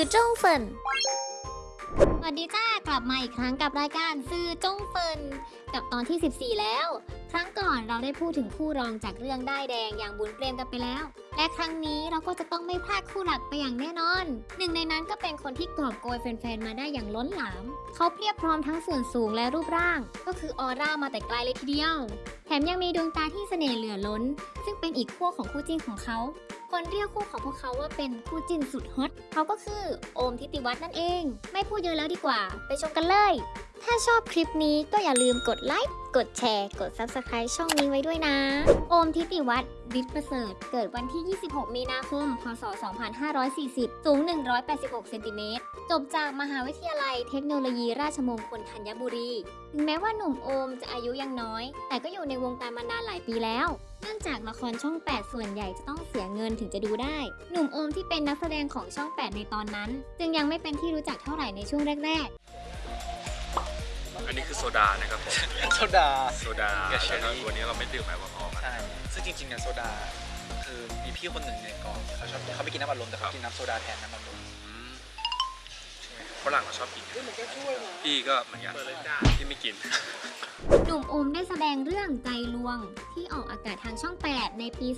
สื่อจงเฟินสวัสดีจ้ากลับมาอีกครั้งกับรายการสื่อจงเฟินกับตอนที่ 14 แล้ว ครั้งก่อนเราได้พูดถึงคู่รองจากเรื่องได้แดงอย่างบุญเปรมกันไปแล้ว และครั้งนี้เราก็จะต้องไม่พลาดคู่หลักไปอย่างแน่นอน หนึ่งในนั้นก็เป็นคนที่กอบโกยแฟนๆมาได้อย่างล้นหลาม เขาเพียบพร้อมทั้งส่วนสูงและรูปร่าง ก็คือออร่ามาแต่ไกลเลยทีเดียว แถมยังมีดวงตาที่เสน่ห์เหลือล้น ซึ่งเป็นอีกขั้วของคู่จิ้นของเขา คนเรียกคู่ของพวกเขาว่าเป็นคู่จิ้นสุดฮอตเขาก็คือโอมทิติวัฒน์นั่นเอง ไม่พูดเยอะแล้วดีกว่า ไปชมกันเลย ถ้าชอบคลิปนี้ก็อย่าลืมกดไลค์ กดแชร์ กด Subscribe ช่องนี้ไว้ด้วยนะ โอมทิติวัฒน์วิทย์ประเสริฐ เกิดวันที่ 26 มีนาคม พศ 2540 สูง 186 เซนติเมตร จบจากมหาวิทยาลัยเทคโนโลยีราชมงคลธัญบุรี ถึงแม้ว่าหนุ่มโอมจะอายุยังน้อย แต่ก็อยู่ในวงการมานานหลายปีแล้ว เนื่องจากละครช่อง 8 ส่วนใหญ่จะต้องเสียเงินถึงจะดูได้ หนุ่มโอมที่เป็นนักแสดงของช่อง 8 ในตอนนั้น จึงยังไม่เป็นที่รู้จักเท่าไหร่ในช่วงแรก อันนี้คือโซดานะครับผมโซดา โซดากับเชอแล้วรี่ก็วันนี้เราไม่ดื่มแอลกอฮอล์กันใช่ซึ่งจริงๆเนี่ยโซดา คือมีพี่คนหนึ่งในกองเขาชอบเขาไม่กินน้ำอัดลมแต่เขากินน้ำโซดาแทนน้ำอัดลมอืม ฝรั่งเราชอบกินพี่ก็เหมือนกันพี่ไม่กินๆหนุ่มโอมได้แสดงเรื่องใจลวงที่ออกอากาศทางช่อง 8 ในปี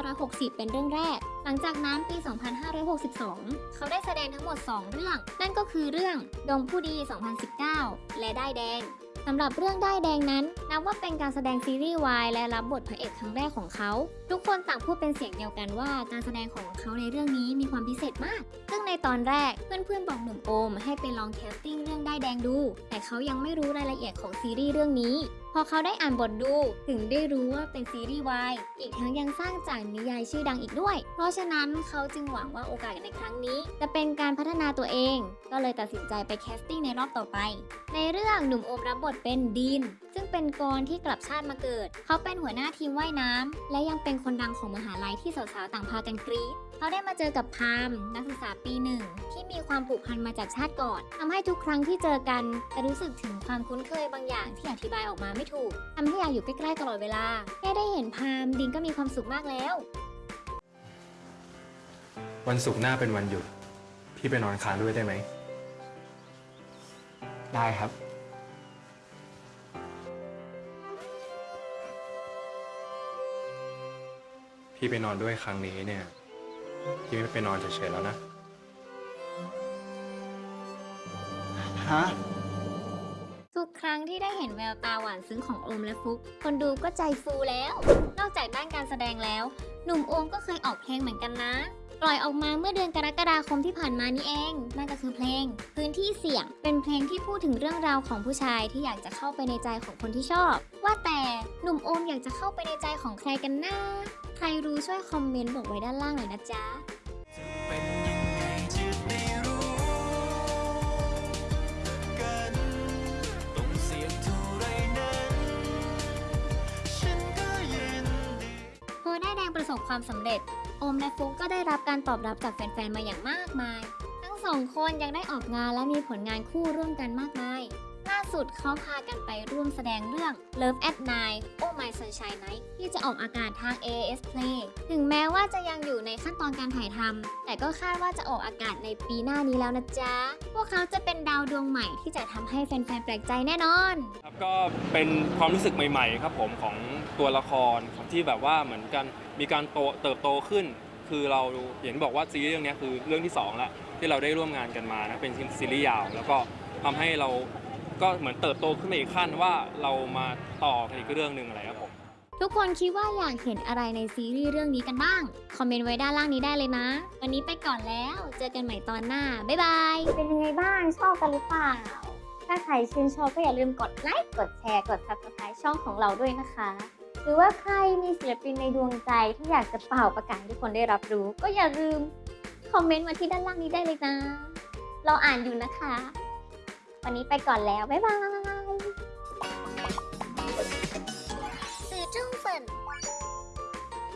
2560 เป็นเรื่องแรก หลังจากนั้นปี 2562 เขาได้แสดงทั้งหมด 2 เรื่อง นั่นก็คือเรื่องดงผู้ดี 2019 และได้ายแดงสำหรับเรื่องได้ายแดงนั้น นับว่าเป็นการแสดงซีรีส์วายและรับบทพระเอกครั้งแรกของเขา ทุกคนต่างพูดเป็นเสียงเดียวกันว่า การแสดงของเขาในเรื่องนี้มีความพิเศษมาก ซึ่ง ในตอนแรก เพื่อนๆบอกหนุ่มโอมให้ไปลอง casting เรื่องด้ายแดงดู แต่เขายังไม่รู้รายละเอียดของซีรีส์เรื่องนี้ พอเขาได้อ่านบทดู ถึงได้รู้ว่าเป็นซีรีส์วายอีกทั้งยังสร้างจากนิยายชื่อดังอีกด้วย เพราะฉะนั้นเขาจึงหวังว่าโอกาสในครั้งนี้ จะเป็นการพัฒนาตัวเอง ก็เลยตัดสินใจไป casting ในรอบต่อไป ในเรื่องหนุ่มโอมรับบทเป็นดีน ซึ่งเป็นกรที่กลับชาติมาเกิด เขาเป็นหัวหน้าทีมว่ายน้ำและยังเป็นคนดังของมหาลัยที่สาวๆต่างพากันกรี๊ดเขาได้มาเจอกับภามนักศึกษาปีหนึ่งที่มีความผูกพันมาจากชาติก่อนทำให้ทุกครั้งที่เจอกันจะรู้สึกถึงความคุ้นเคยบางอย่างที่อธิบายออกมาไม่ถูกทำให้อยากอยู่ใกล้ๆตลอดเวลาแค่ได้เห็นพามดินก็มีความสุขมากแล้ว วันศุกร์หน้าเป็นวันหยุดพี่ไปนอนค้างด้วยได้ไหมได้ครับ พี่ไปนอนด้วยครั้งนี้เนี่ย พี่ไม่ไปนอนเฉยๆแล้วนะ ฮะ ทุกครั้งที่ได้เห็นแววตาหวานซึ้งของโอมและฟุก คนดูก็ใจฟูแล้ว นอกจากด้านการแสดงแล้ว หนุ่มโอมก็เคยออกเพลงเหมือนกันนะ ปล่อยออกมาเมื่อเดือนกรกฎาคมที่ผ่านมานี่เอง นั่นก็คือเพลง พื้นที่เสี่ยง เป็นเพลงที่พูดถึงเรื่องราวของผู้ชายที่อยากจะเข้าไปในใจของคนที่ชอบ ว่าแต่หนุ่มโอมอยากจะเข้าไปในใจของใครกันนะใค รรู้ช่วยคอมเมนต์บอกไว้ด้านล่างหน่อยนะจ๊ะเป็นยังไงจะได้รู้กันต้องเสียงเท่าไรนั้นฉันก็ยินดีพอได้ายแดงประสบความสำเร็จ โอมและฟุกก็ได้รับการตอบรับจากแฟนๆ มาอย่างมากมาย ทั้งสองคนยังได้ออกงานและมีผลงานคู่ร่วมกันมากมาย ล่าสุดเขาพากันไปร่วมแสดงเรื่อง Love at Night Oh My Sunshine Night ที่จะออกอากาศทาง AS Play ถึงแม้ว่าจะยังอยู่ในขั้นตอนการถ่ายทำแต่ก็คาดว่าจะออกอากาศในปีหน้านี้แล้วนะจ๊ะ พวกเขาจะเป็นดาวดวงใหม่ที่จะทำให้แฟนๆแปลกใจแน่นอนครับก็เป็นความรู้สึกใหม่ ๆ ครับผมของตัวละครที่แบบว่าเหมือนกันมีการโตเติบโตขึ้น คือเราเห็นบอกว่าซีรีส์เรื่องนี้คือเรื่องที่สองแล้วที่เราได้ร่วมงานกันมานะเป็นซีรีส์ยาว แล้วก็ทำให้เรา ก็เหมือนเติบโตขึ้นมาอีกขั้นว่าเรามาต่อกันอีกเรื่องหนึ่งอะไรครับผม ทุกคนคิดว่าอยากเห็นอะไรในซีรีส์เรื่องนี้กันบ้าง คอมเมนต์ไว้ด้านล่างนี้ได้เลยนะ วันนี้ไปก่อนแล้ว เจอกันใหม่ตอนหน้า บ๊ายบาย เป็นยังไงบ้าง ชอบกันหรือเปล่า ถ้าใครชื่นชอบก็อย่าลืมกดไลค์ กดแชร์ กด subscribe ช่องของเราด้วยนะคะ หรือว่าใครมีศิลปินในดวงใจที่อยากจะเป่าประกาศให้ทุกคนได้รับรู้ ก็อย่าลืมคอมเมนต์มาที่ด้านล่างนี้ได้เลยนะ เราอ่านอยู่นะคะ วันนี้ไปก่อนแล้ว บ๊ายบายสื่อจุ้งฝน